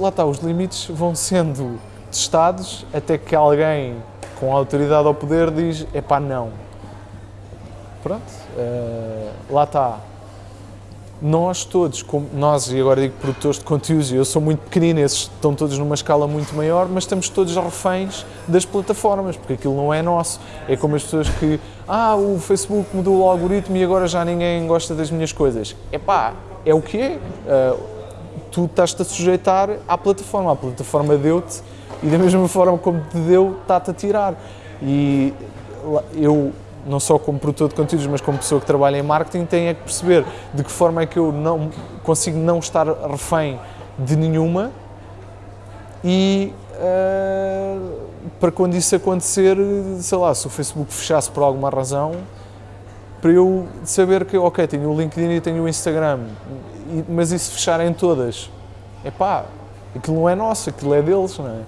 lá está, os limites vão sendo testados até que alguém com autoridade ao poder diz, epá, não. Pronto, uh, lá está. Nós todos, como nós, e agora digo produtores de conteúdos, eu sou muito pequenino, esses estão todos numa escala muito maior, mas estamos todos reféns das plataformas, porque aquilo não é nosso. É como as pessoas que, ah, o Facebook mudou o algoritmo e agora já ninguém gosta das minhas coisas. Epá, é o que é. Uh, tu estás-te a sujeitar à plataforma, a plataforma deu-te e da mesma forma como te deu, está-te a tirar. E eu, não só como produtor de conteúdos, mas como pessoa que trabalha em marketing, tenho é que perceber de que forma é que eu não consigo não estar refém de nenhuma e uh, para quando isso acontecer, sei lá, se o Facebook fechasse por alguma razão, para eu saber que, ok, tenho o LinkedIn e tenho o Instagram, mas e se fecharem todas? Epá, aquilo não é nosso, aquilo é deles, não é?